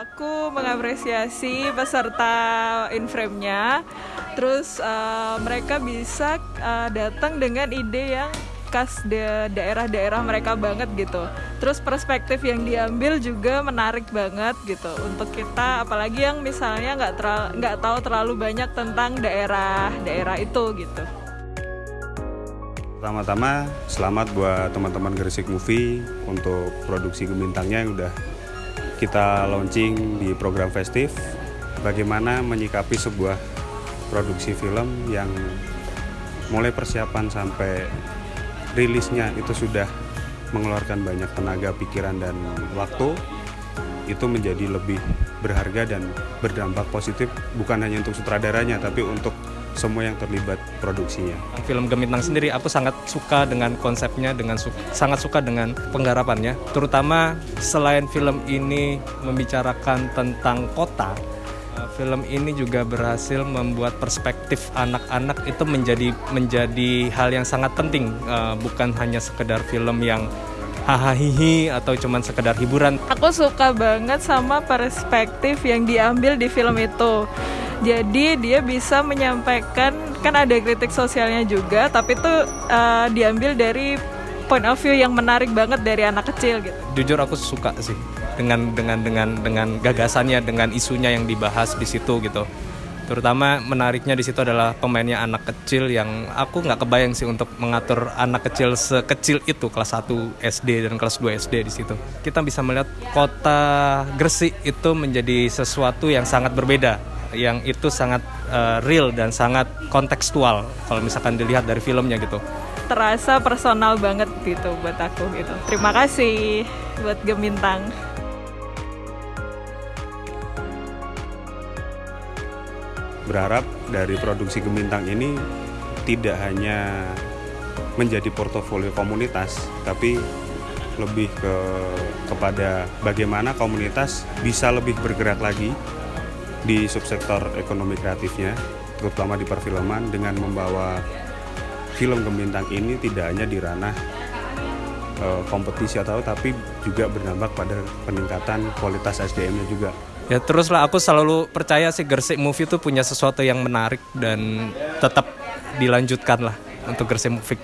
aku mengapresiasi peserta inframe-nya. Terus uh, mereka bisa uh, datang dengan ide yang khas daerah-daerah mereka banget gitu. Terus perspektif yang diambil juga menarik banget gitu untuk kita, apalagi yang misalnya nggak nggak tahu terlalu banyak tentang daerah-daerah itu gitu. Pertama-tama selamat buat teman-teman Gresik Movie untuk produksi Gemintangnya yang udah kita launching di program festif. Bagaimana menyikapi sebuah produksi film yang mulai persiapan sampai rilisnya itu sudah mengeluarkan banyak tenaga, pikiran, dan waktu itu menjadi lebih berharga dan berdampak positif bukan hanya untuk sutradaranya tapi untuk semua yang terlibat produksinya. Film Gemintang sendiri aku sangat suka dengan konsepnya, dengan su sangat suka dengan penggarapannya. Terutama selain film ini membicarakan tentang kota, eh, film ini juga berhasil membuat perspektif anak-anak itu menjadi menjadi hal yang sangat penting, uh, bukan hanya sekedar film yang hahaha atau cuman sekedar hiburan. Aku suka banget sama perspektif yang diambil di film itu jadi dia bisa menyampaikan kan ada kritik sosialnya juga tapi itu uh, diambil dari point of view yang menarik banget dari anak kecil gitu. Jujur aku suka sih dengan dengan dengan dengan gagasannya dengan isunya yang dibahas di situ gitu. Terutama menariknya di situ adalah pemainnya anak kecil yang aku nggak kebayang sih untuk mengatur anak kecil sekecil itu kelas 1 SD dan kelas 2 SD di situ. Kita bisa melihat kota Gresik itu menjadi sesuatu yang sangat berbeda yang itu sangat uh, real dan sangat kontekstual kalau misalkan dilihat dari filmnya gitu. Terasa personal banget gitu buat aku gitu. Terima kasih buat Gemintang. Berharap dari produksi Gemintang ini tidak hanya menjadi portofolio komunitas tapi lebih ke kepada bagaimana komunitas bisa lebih bergerak lagi di subsektor ekonomi kreatifnya, terutama di perfilman dengan membawa film Gembintang ini tidak hanya di ranah uh, kompetisi atau tapi juga berdampak pada peningkatan kualitas SDM-nya juga. Ya teruslah aku selalu percaya sih Gersik Movie itu punya sesuatu yang menarik dan tetap dilanjutkan lah untuk Gersik Movie.